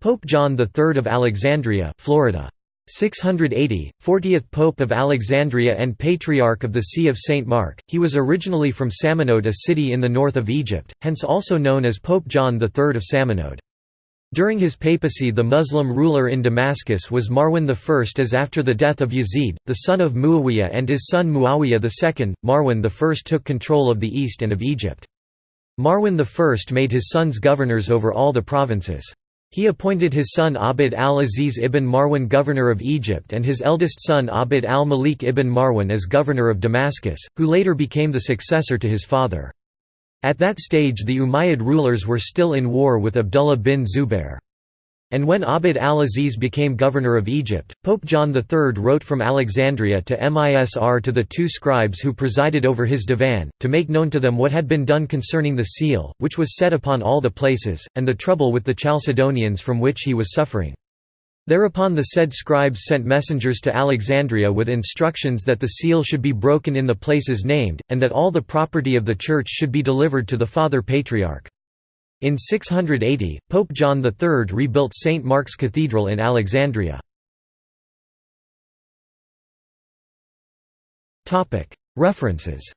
Pope John III of Alexandria Florida. 680, 40th Pope of Alexandria and Patriarch of the See of St. Mark, he was originally from Samanode a city in the north of Egypt, hence also known as Pope John III of Samanode. During his papacy the Muslim ruler in Damascus was Marwan I as after the death of Yazid, the son of Muawiyah and his son Muawiyah II, Marwan I took control of the east and of Egypt. Marwan I made his sons governors over all the provinces. He appointed his son Abd al-Aziz ibn Marwan governor of Egypt and his eldest son Abd al-Malik ibn Marwan as governor of Damascus, who later became the successor to his father. At that stage the Umayyad rulers were still in war with Abdullah bin Zubair. And when Abd al-Aziz became governor of Egypt, Pope John III wrote from Alexandria to Misr to the two scribes who presided over his divan, to make known to them what had been done concerning the seal, which was set upon all the places, and the trouble with the Chalcedonians from which he was suffering. Thereupon the said scribes sent messengers to Alexandria with instructions that the seal should be broken in the places named, and that all the property of the church should be delivered to the Father Patriarch. In 680, Pope John III rebuilt St. Mark's Cathedral in Alexandria. References